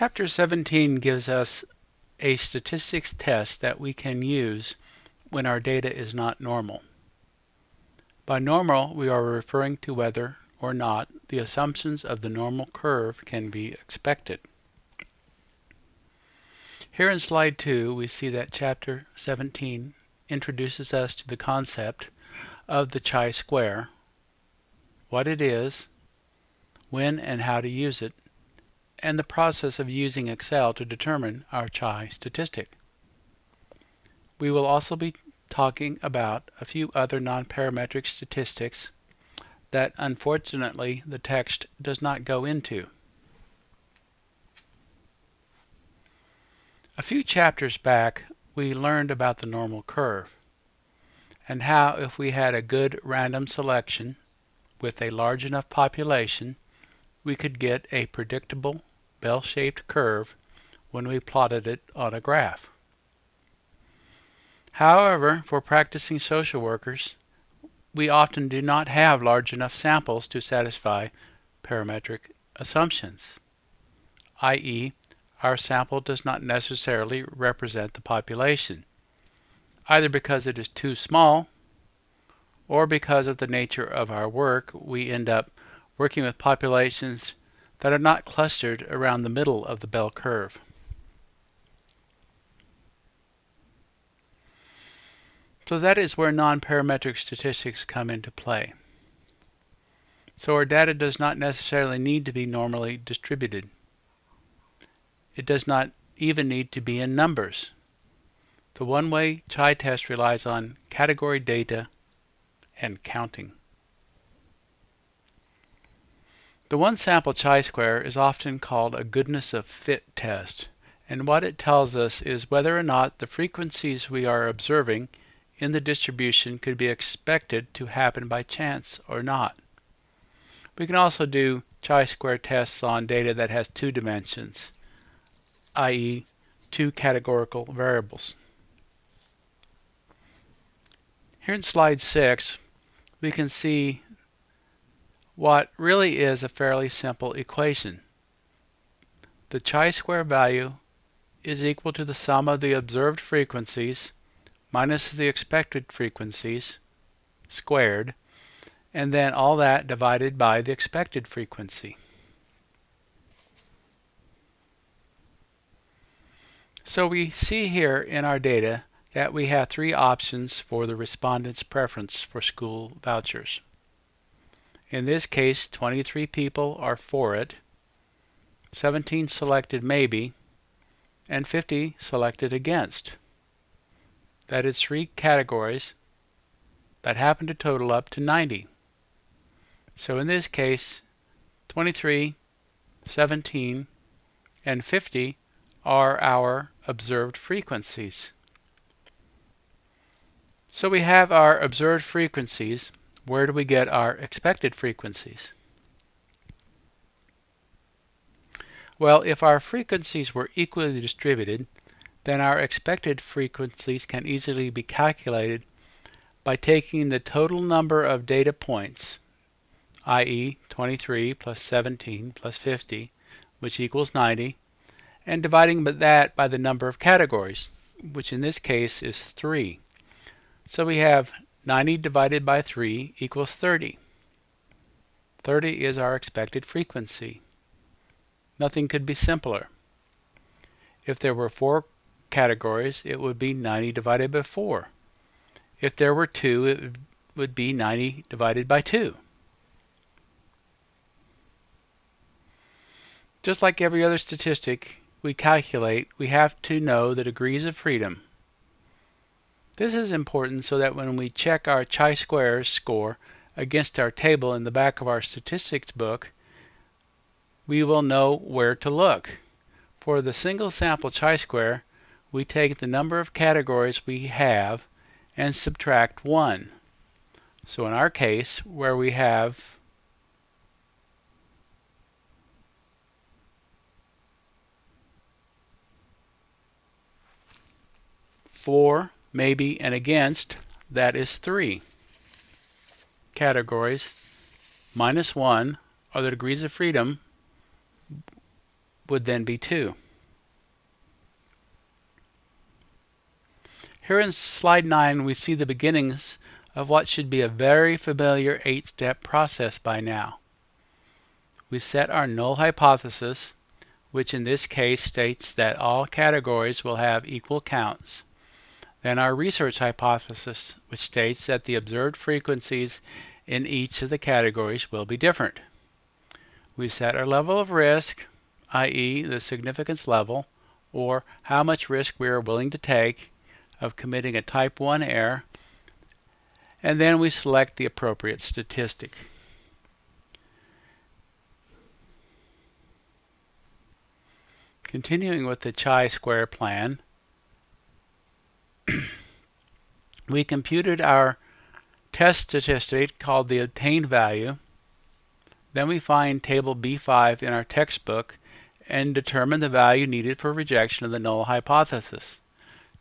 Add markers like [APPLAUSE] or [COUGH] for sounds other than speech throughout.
Chapter 17 gives us a statistics test that we can use when our data is not normal. By normal, we are referring to whether or not the assumptions of the normal curve can be expected. Here in slide 2 we see that chapter 17 introduces us to the concept of the chi-square, what it is, when and how to use it, and the process of using Excel to determine our chi statistic. We will also be talking about a few other nonparametric statistics that unfortunately the text does not go into. A few chapters back we learned about the normal curve and how if we had a good random selection with a large enough population we could get a predictable bell-shaped curve when we plotted it on a graph. However, for practicing social workers, we often do not have large enough samples to satisfy parametric assumptions, i.e., our sample does not necessarily represent the population, either because it is too small or because of the nature of our work, we end up working with populations that are not clustered around the middle of the bell curve. So that is where non-parametric statistics come into play. So our data does not necessarily need to be normally distributed. It does not even need to be in numbers. The one-way chi-test relies on category data and counting. The one sample chi-square is often called a goodness of fit test, and what it tells us is whether or not the frequencies we are observing in the distribution could be expected to happen by chance or not. We can also do chi-square tests on data that has two dimensions, i.e. two categorical variables. Here in slide 6, we can see what really is a fairly simple equation. The chi-square value is equal to the sum of the observed frequencies minus the expected frequencies squared, and then all that divided by the expected frequency. So we see here in our data that we have three options for the respondent's preference for school vouchers. In this case, 23 people are for it, 17 selected maybe, and 50 selected against. That is three categories that happen to total up to 90. So in this case, 23, 17, and 50 are our observed frequencies. So we have our observed frequencies where do we get our expected frequencies? Well, if our frequencies were equally distributed, then our expected frequencies can easily be calculated by taking the total number of data points, i.e. 23 plus 17 plus 50, which equals 90, and dividing that by the number of categories, which in this case is 3. So we have 90 divided by 3 equals 30. 30 is our expected frequency. Nothing could be simpler. If there were four categories, it would be 90 divided by 4. If there were two, it would be 90 divided by 2. Just like every other statistic we calculate, we have to know the degrees of freedom this is important so that when we check our chi-squares score against our table in the back of our statistics book, we will know where to look. For the single sample chi-square, we take the number of categories we have and subtract 1. So in our case, where we have four maybe, and against, that is 3. Categories minus 1 are the degrees of freedom would then be 2. Here in slide 9 we see the beginnings of what should be a very familiar eight-step process by now. We set our null hypothesis, which in this case states that all categories will have equal counts. Then our research hypothesis, which states that the observed frequencies in each of the categories will be different. We set our level of risk, i.e. the significance level, or how much risk we are willing to take of committing a type 1 error and then we select the appropriate statistic. Continuing with the chi-square plan, [CLEARS THROAT] we computed our test statistic called the obtained value. Then we find table B5 in our textbook and determine the value needed for rejection of the null hypothesis,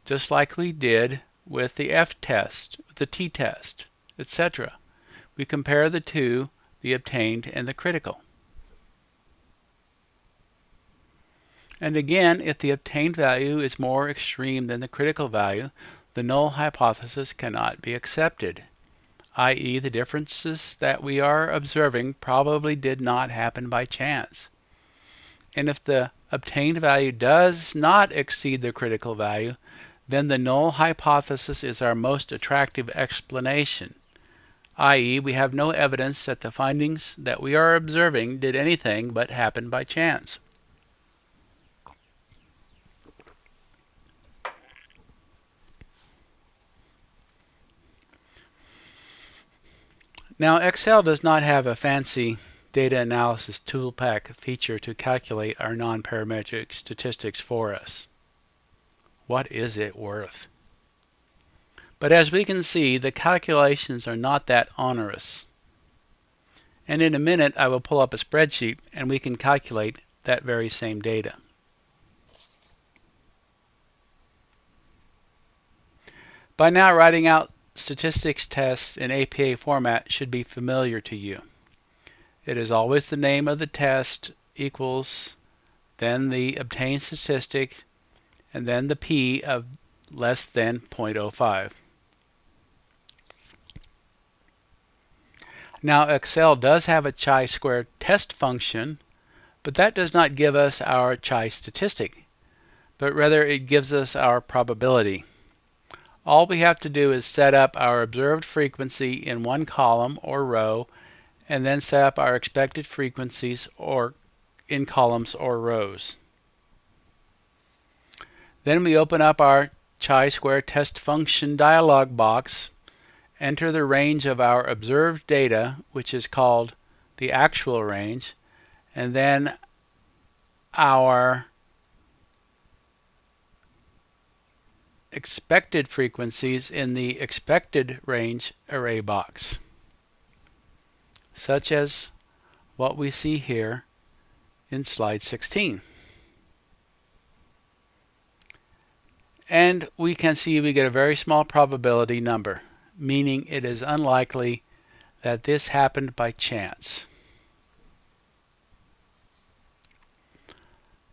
just like we did with the f-test, the t-test, etc. We compare the two, the obtained and the critical. And again, if the obtained value is more extreme than the critical value, the null hypothesis cannot be accepted, i.e. the differences that we are observing probably did not happen by chance. And if the obtained value does not exceed the critical value, then the null hypothesis is our most attractive explanation, i.e. we have no evidence that the findings that we are observing did anything but happen by chance. Now Excel does not have a fancy data analysis toolpack feature to calculate our nonparametric statistics for us what is it worth? But as we can see, the calculations are not that onerous. And in a minute, I will pull up a spreadsheet and we can calculate that very same data. By now, writing out statistics tests in APA format should be familiar to you. It is always the name of the test equals then the obtained statistic and then the p of less than 0.05. Now Excel does have a chi-square test function, but that does not give us our chi statistic, but rather it gives us our probability. All we have to do is set up our observed frequency in one column or row, and then set up our expected frequencies or in columns or rows. Then we open up our chi-square test function dialog box, enter the range of our observed data, which is called the actual range, and then our expected frequencies in the expected range array box, such as what we see here in slide 16. And we can see we get a very small probability number, meaning it is unlikely that this happened by chance.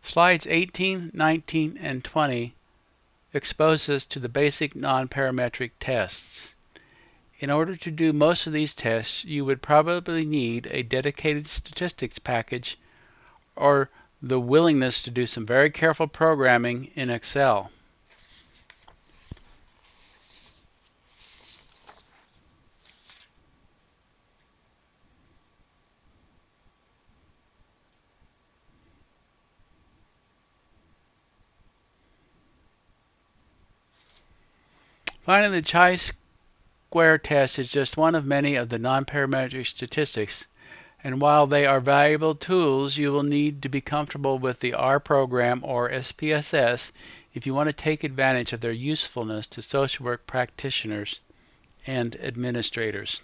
Slides 18, 19, and 20 expose us to the basic nonparametric tests. In order to do most of these tests, you would probably need a dedicated statistics package or the willingness to do some very careful programming in Excel. Finally, the chi-square test is just one of many of the nonparametric statistics, and while they are valuable tools, you will need to be comfortable with the R program or SPSS if you want to take advantage of their usefulness to social work practitioners and administrators.